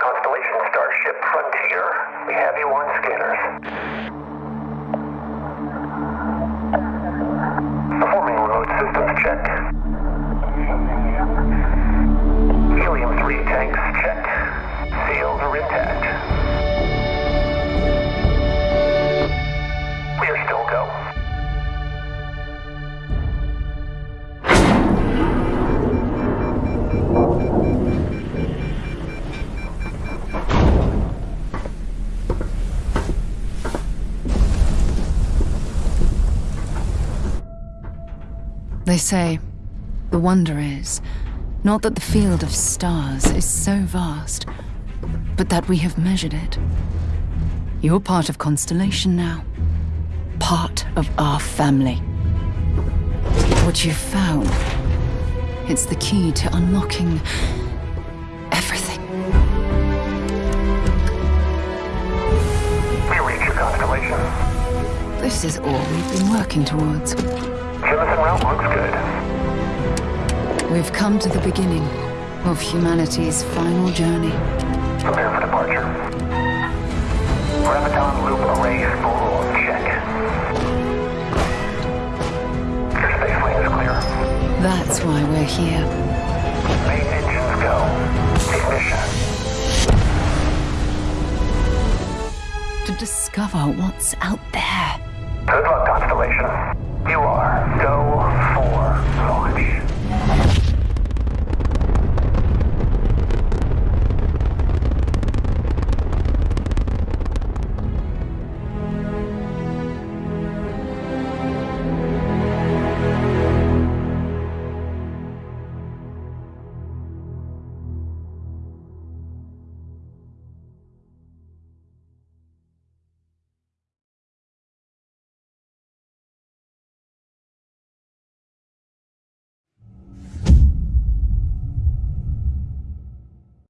Constellation Starship Frontier. They say the wonder is not that the field of stars is so vast, but that we have measured it. You're part of Constellation now, part of our family. What you've found, it's the key to unlocking everything. We reach your constellation. This is all we've been working towards. Jemison route looks good. We've come to the beginning of humanity's final journey. Prepare for departure. Graviton loop array spool check. Your space lane is clear. That's why we're here. Main engines go. Ignition. To discover what's out there. Good luck, Constellation.